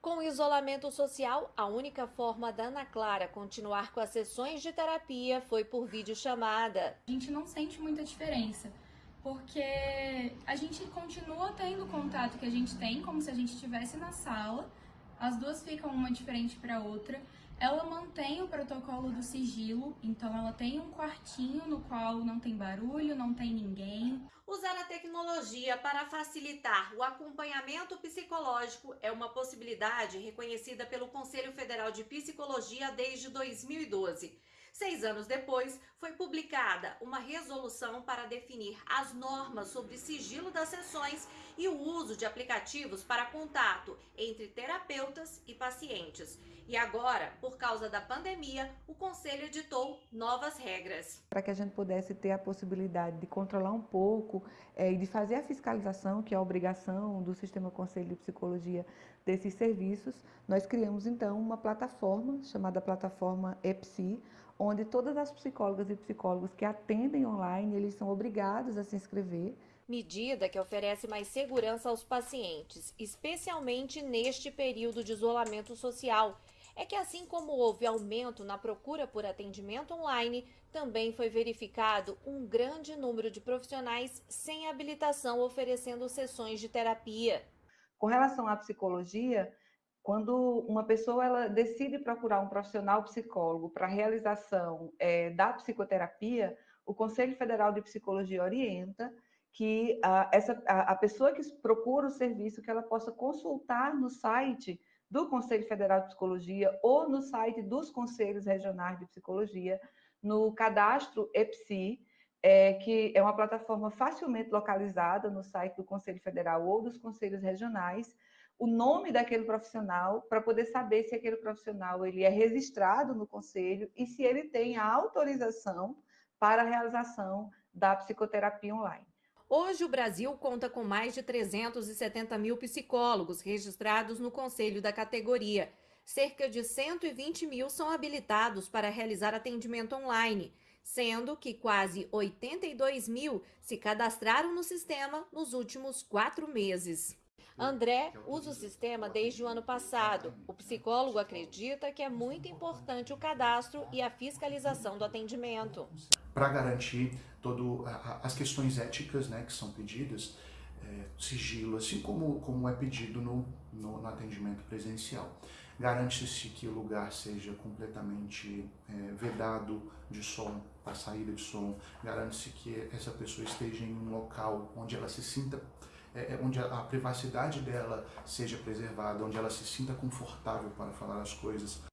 Com isolamento social, a única forma da Ana Clara continuar com as sessões de terapia foi por videochamada. A gente não sente muita diferença, porque a gente continua tendo o contato que a gente tem, como se a gente estivesse na sala, as duas ficam uma diferente para outra. Ela mantém o protocolo do sigilo, então ela tem um quartinho no qual não tem barulho, não tem ninguém. Usar a tecnologia para facilitar o acompanhamento psicológico é uma possibilidade reconhecida pelo Conselho Federal de Psicologia desde 2012. Seis anos depois, foi publicada uma resolução para definir as normas sobre sigilo das sessões e o uso de aplicativos para contato entre terapeutas e pacientes. E agora, por causa da pandemia, o Conselho editou novas regras. Para que a gente pudesse ter a possibilidade de controlar um pouco é, e de fazer a fiscalização, que é a obrigação do Sistema Conselho de Psicologia desses serviços, nós criamos então uma plataforma chamada plataforma EPSI, onde todas as psicólogas e psicólogos que atendem online, eles são obrigados a se inscrever. Medida que oferece mais segurança aos pacientes, especialmente neste período de isolamento social. É que assim como houve aumento na procura por atendimento online, também foi verificado um grande número de profissionais sem habilitação oferecendo sessões de terapia. Com relação à psicologia, quando uma pessoa ela decide procurar um profissional psicólogo para realização é, da psicoterapia, o Conselho Federal de Psicologia orienta que a, essa, a, a pessoa que procura o serviço, que ela possa consultar no site do Conselho Federal de Psicologia ou no site dos Conselhos Regionais de Psicologia, no cadastro EPSI, é, que é uma plataforma facilmente localizada no site do Conselho Federal ou dos Conselhos Regionais, o nome daquele profissional para poder saber se aquele profissional ele é registrado no conselho e se ele tem a autorização para a realização da psicoterapia online. Hoje, o Brasil conta com mais de 370 mil psicólogos registrados no conselho da categoria. Cerca de 120 mil são habilitados para realizar atendimento online, sendo que quase 82 mil se cadastraram no sistema nos últimos quatro meses. André usa o sistema desde o ano passado. O psicólogo acredita que é muito importante o cadastro e a fiscalização do atendimento. Para garantir todas as questões éticas né, que são pedidas, é, sigilo, assim como, como é pedido no, no, no atendimento presencial. Garante-se que o lugar seja completamente é, vedado de som, a saída de som, garante-se que essa pessoa esteja em um local onde ela se sinta é, onde a, a, privacidade dela seja preservada, onde ela se sinta confortável para falar as coisas.